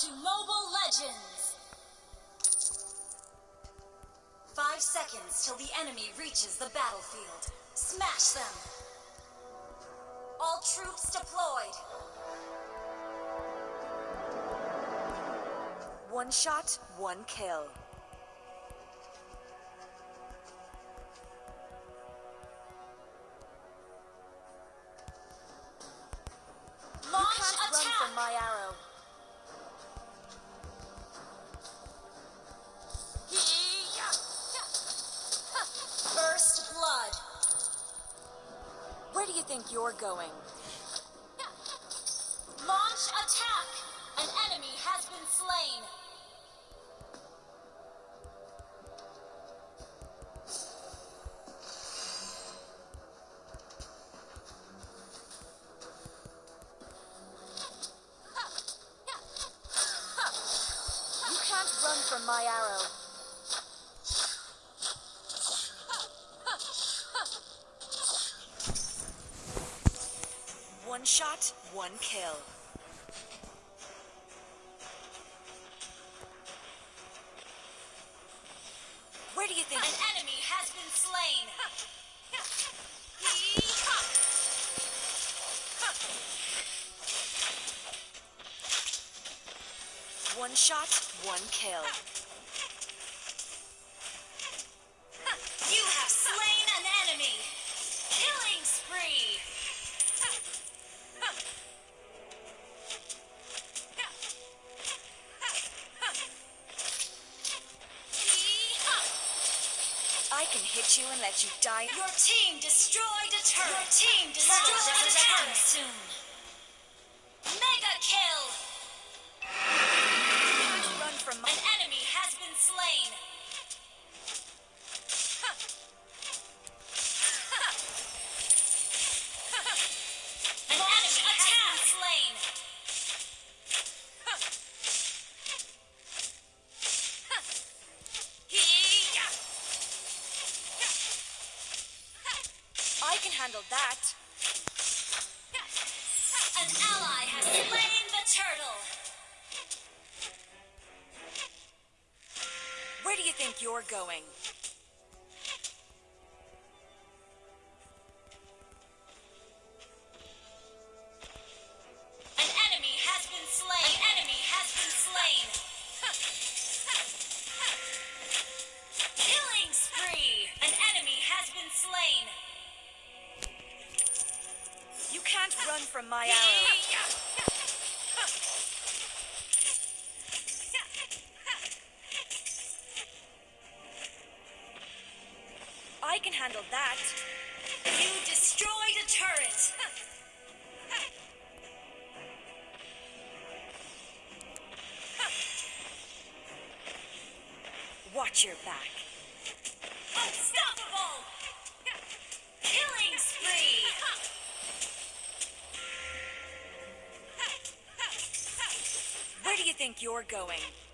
to Mobile Legends! Five seconds till the enemy reaches the battlefield. Smash them! All troops deployed! One shot, one kill. My arrow. You're going? Launch attack! An enemy has been slain! One kill. Where do you think? An enemy has been slain! One shot, one kill. Let you die. Your team destroyed a turret! Your team destroyed a turret! soon! Mega kill! Run from my. An enemy has been slain! I can handle that. An ally has slain the turtle! Where do you think you're going? Run from my arrow. I can handle that. You destroyed a turret! Watch your back. Think you're going?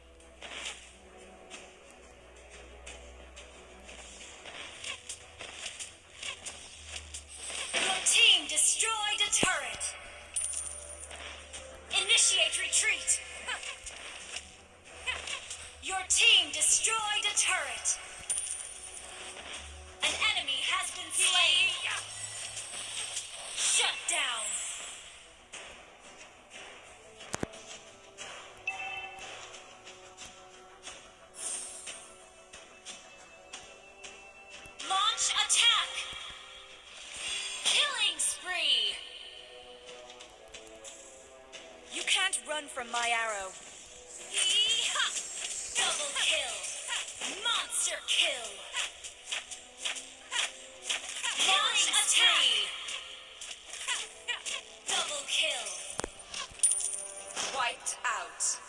Wiped out.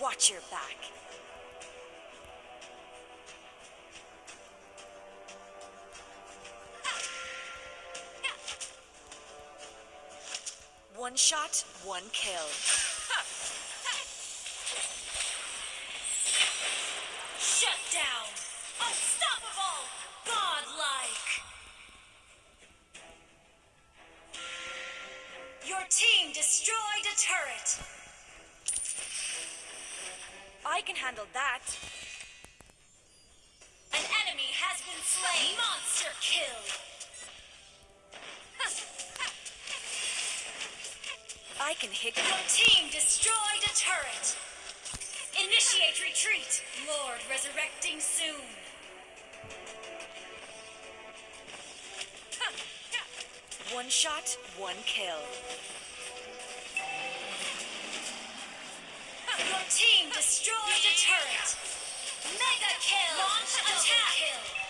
Watch your back. One shot, one kill. I can handle that. An enemy has been slain. Monster kill. I can hit Your team destroyed a turret. Initiate retreat. Lord resurrecting soon. one shot, one kill. Your team destroyed a turret. Mega kill. Launch attack. Kill.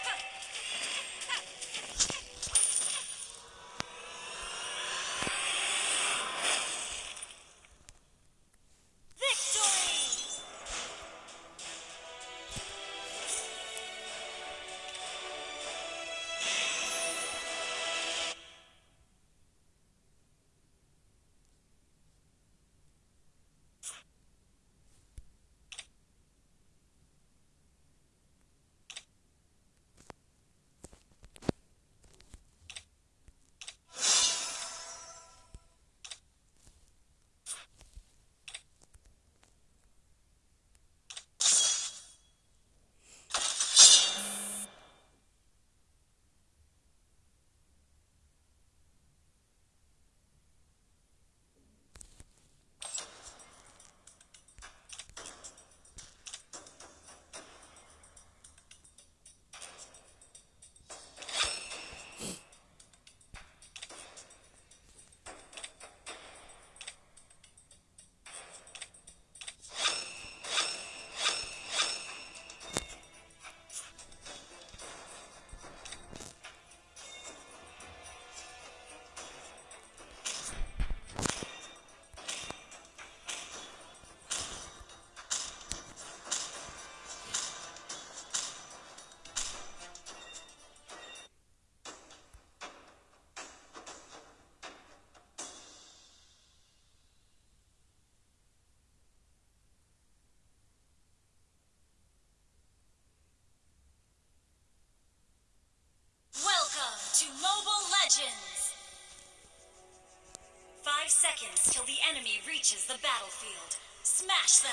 Seconds till the enemy reaches the battlefield. Smash them!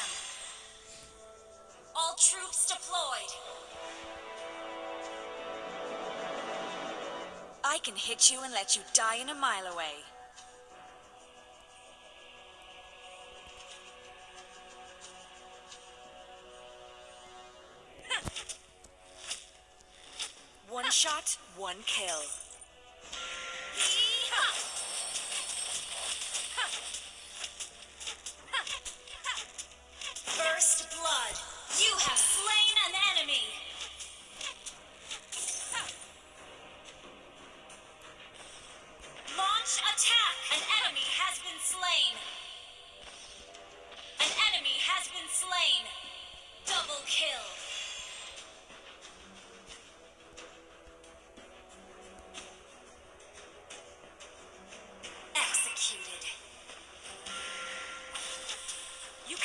All troops deployed! I can hit you and let you die in a mile away. One shot, one kill.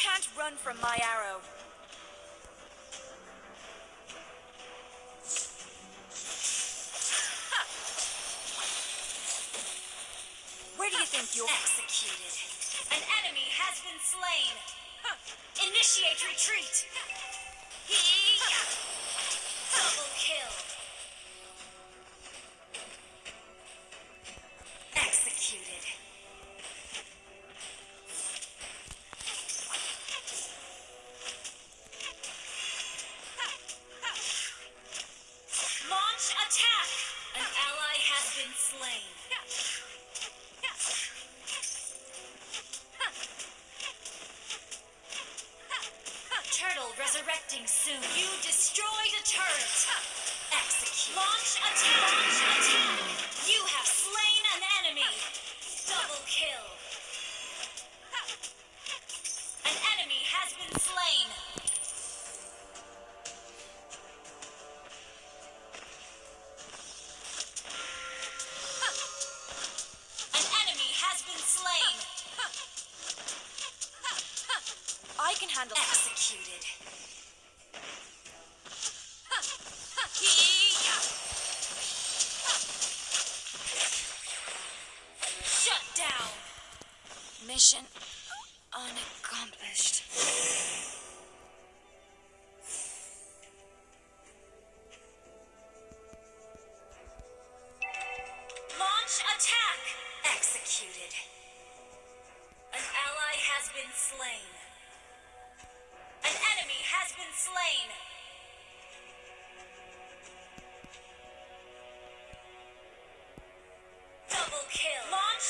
Can't run from my arrow. Where do you think you're... Executed. An enemy has been slain. Initiate retreat. Double has been slain.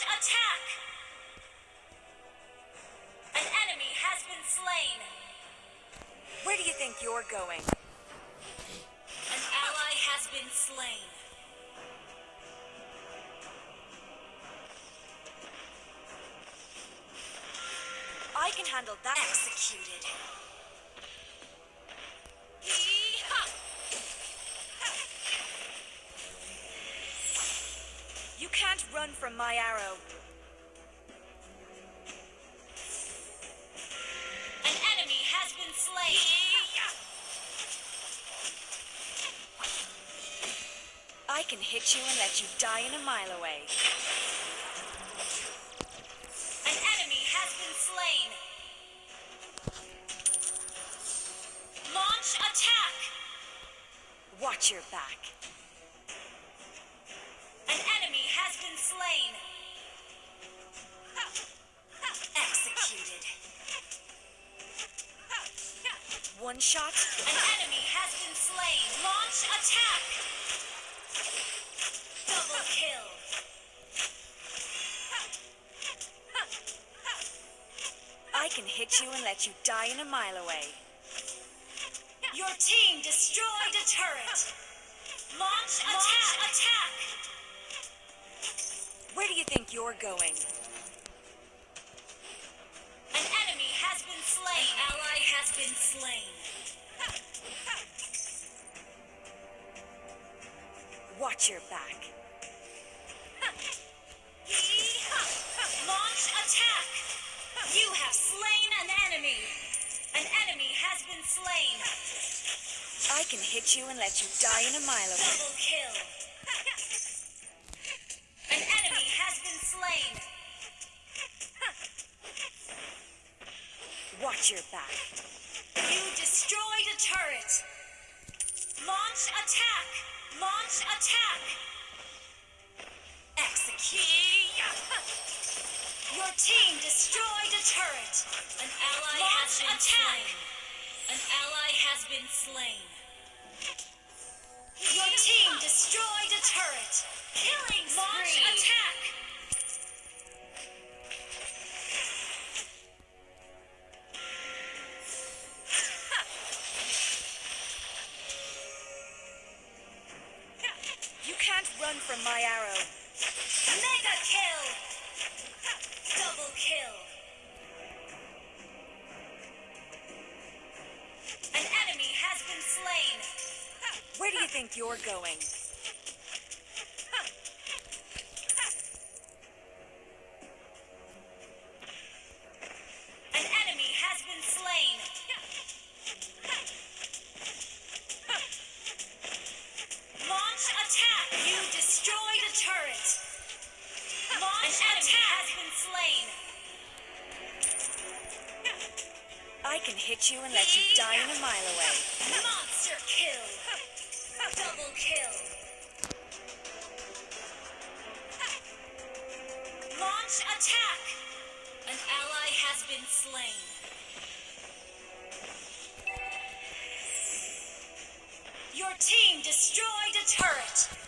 Attack! An enemy has been slain. Where do you think you're going? An ally has been slain. I can handle that. Executed. Run from my arrow. An enemy has been slain. I can hit you and let you die in a mile away. An enemy has been slain. Launch attack. Watch your back. Slain. Executed. One shot, An enemy has been slain. Launch attack. Double kill. I can hit you and let you die in a mile away. Your team destroyed a turret. Launch attack. attack. Where do you think you're going? An enemy has been slain. An ally has been slain. Watch your back. Launch attack. You have slain an enemy. An enemy has been slain. I can hit you and let you die in a mile away. Double kill. Your back. You destroyed a turret. Launch attack. Launch attack. Execute. Your team destroyed a turret. An ally has been slain. An ally has been slain. Your team destroyed a turret. Killing Launch attack. Run from my arrow. Mega kill. Double kill. An enemy has been slain. Where do you think you're going? Destroyed a turret. Launch An enemy has been slain. I can hit you and let you die in a mile away. Monster kill. Double kill. Launch attack. An ally has been slain. Your team destroyed a turret.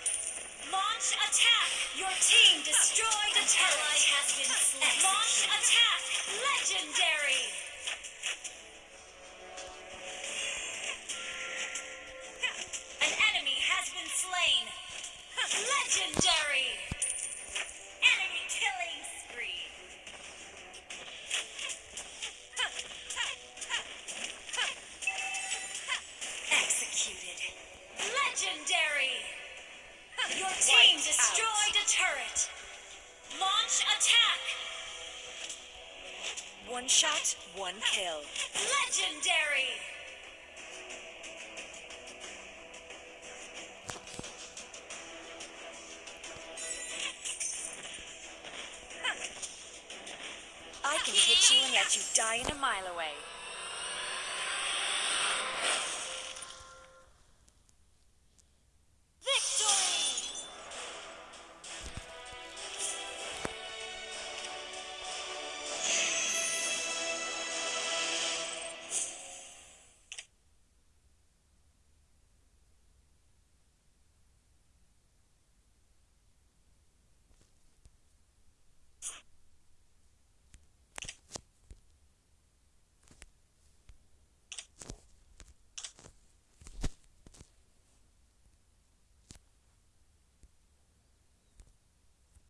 Ally has been slain. Launch attack. Legendary. An enemy has been slain. Legendary. Enemy killing spree. Executed. Legendary. Your team destroyed a turret. Launch attack. One shot, one kill. Legendary. I can hit you and let you die in a mile away.